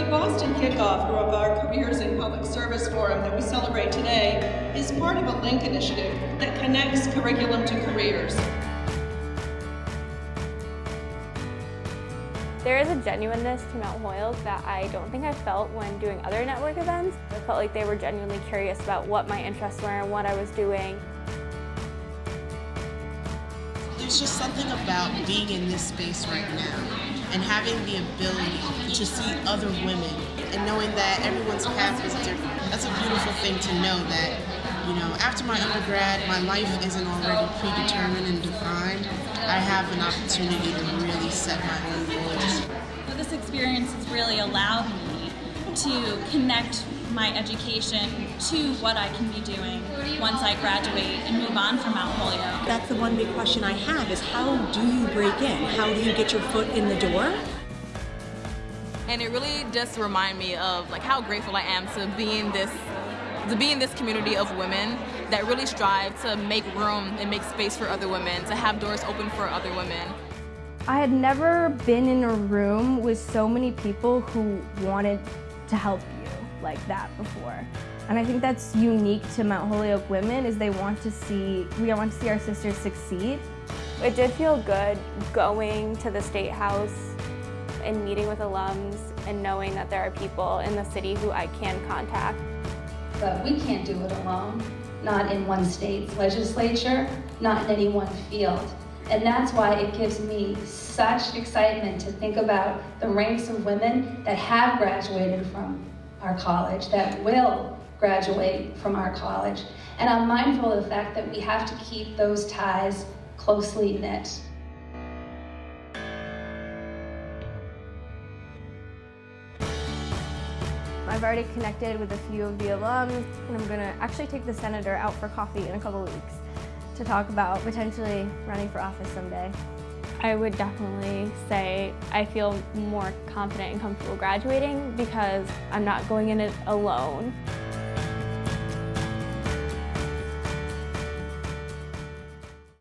The Boston kickoff of our Careers in Public Service Forum that we celebrate today is part of a LINK initiative that connects curriculum to careers. There is a genuineness to Mount Holyoke that I don't think I felt when doing other network events. I felt like they were genuinely curious about what my interests were and what I was doing. There's just something about being in this space right now and having the ability to see other women and knowing that everyone's path is different. That's a beautiful thing to know that, you know, after my undergrad, my life isn't already predetermined and defined. I have an opportunity to really set my own goals. Well, this experience has really allowed me to connect my education to what I can be doing once I graduate and move on from Mount Holyoke. That's the one big question I have is how do you break in? How do you get your foot in the door? And it really just remind me of like how grateful I am to be in this to be in this community of women that really strive to make room and make space for other women, to have doors open for other women. I had never been in a room with so many people who wanted to help you like that before. And I think that's unique to Mount Holyoke women is they want to see, we want to see our sisters succeed. It did feel good going to the State House and meeting with alums and knowing that there are people in the city who I can contact. But we can't do it alone, not in one state's legislature, not in any one field. And that's why it gives me such excitement to think about the ranks of women that have graduated from our college, that will graduate from our college. And I'm mindful of the fact that we have to keep those ties closely knit. I've already connected with a few of the alums, and I'm going to actually take the senator out for coffee in a couple weeks to talk about potentially running for office someday. I would definitely say I feel more confident and comfortable graduating because I'm not going in it alone.